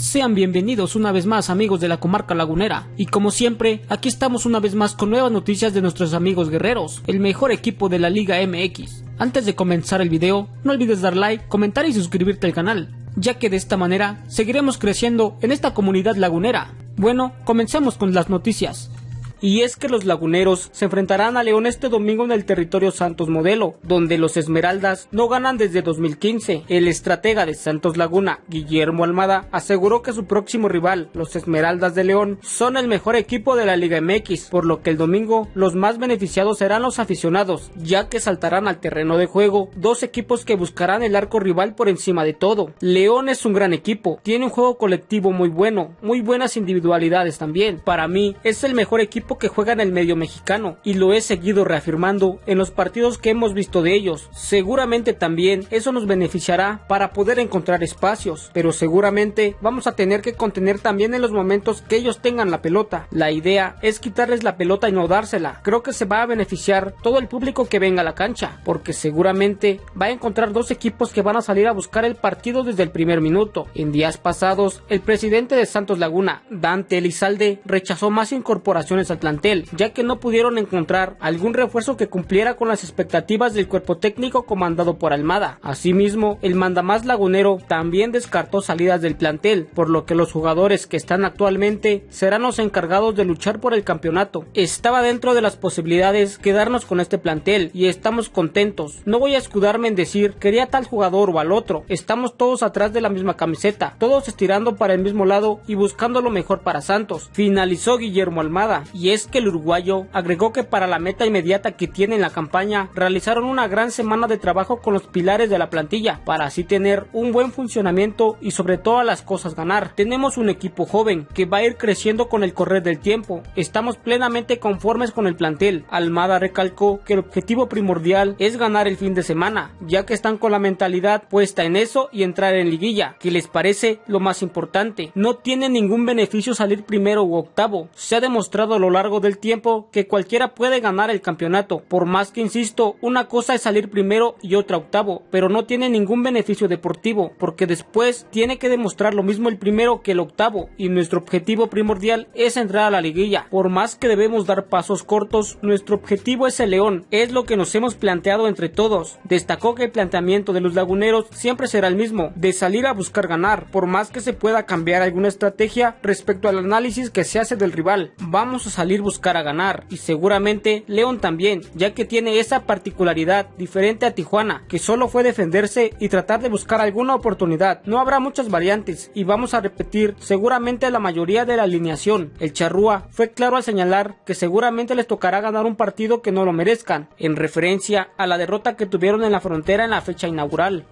Sean bienvenidos una vez más amigos de la comarca lagunera y como siempre aquí estamos una vez más con nuevas noticias de nuestros amigos guerreros, el mejor equipo de la Liga MX. Antes de comenzar el video, no olvides dar like, comentar y suscribirte al canal, ya que de esta manera seguiremos creciendo en esta comunidad lagunera. Bueno, comencemos con las noticias y es que los laguneros se enfrentarán a León este domingo en el territorio Santos Modelo, donde los Esmeraldas no ganan desde 2015. El estratega de Santos Laguna, Guillermo Almada, aseguró que su próximo rival, los Esmeraldas de León, son el mejor equipo de la Liga MX, por lo que el domingo los más beneficiados serán los aficionados, ya que saltarán al terreno de juego dos equipos que buscarán el arco rival por encima de todo. León es un gran equipo, tiene un juego colectivo muy bueno, muy buenas individualidades también. Para mí es el mejor equipo que juega en el medio mexicano y lo he seguido reafirmando en los partidos que hemos visto de ellos. Seguramente también eso nos beneficiará para poder encontrar espacios, pero seguramente vamos a tener que contener también en los momentos que ellos tengan la pelota. La idea es quitarles la pelota y no dársela. Creo que se va a beneficiar todo el público que venga a la cancha, porque seguramente va a encontrar dos equipos que van a salir a buscar el partido desde el primer minuto. En días pasados, el presidente de Santos Laguna, Dante Elizalde, rechazó más incorporaciones al plantel, ya que no pudieron encontrar algún refuerzo que cumpliera con las expectativas del cuerpo técnico comandado por Almada. Asimismo, el mandamás lagunero también descartó salidas del plantel, por lo que los jugadores que están actualmente serán los encargados de luchar por el campeonato. Estaba dentro de las posibilidades quedarnos con este plantel y estamos contentos. No voy a escudarme en decir quería tal jugador o al otro. Estamos todos atrás de la misma camiseta, todos estirando para el mismo lado y buscando lo mejor para Santos. Finalizó Guillermo Almada y es que el uruguayo agregó que para la meta inmediata que tiene en la campaña realizaron una gran semana de trabajo con los pilares de la plantilla para así tener un buen funcionamiento y sobre todas las cosas ganar. Tenemos un equipo joven que va a ir creciendo con el correr del tiempo. Estamos plenamente conformes con el plantel. Almada recalcó que el objetivo primordial es ganar el fin de semana, ya que están con la mentalidad puesta en eso y entrar en liguilla, que les parece lo más importante. No tiene ningún beneficio salir primero u octavo. Se ha demostrado a lo largo largo del tiempo que cualquiera puede ganar el campeonato. Por más que insisto, una cosa es salir primero y otra octavo, pero no tiene ningún beneficio deportivo, porque después tiene que demostrar lo mismo el primero que el octavo, y nuestro objetivo primordial es entrar a la liguilla. Por más que debemos dar pasos cortos, nuestro objetivo es el león, es lo que nos hemos planteado entre todos. Destacó que el planteamiento de los laguneros siempre será el mismo, de salir a buscar ganar, por más que se pueda cambiar alguna estrategia respecto al análisis que se hace del rival. Vamos a buscar a ganar y seguramente León también, ya que tiene esa particularidad diferente a Tijuana, que solo fue defenderse y tratar de buscar alguna oportunidad. No habrá muchas variantes y vamos a repetir seguramente la mayoría de la alineación. El Charrúa fue claro al señalar que seguramente les tocará ganar un partido que no lo merezcan, en referencia a la derrota que tuvieron en la frontera en la fecha inaugural.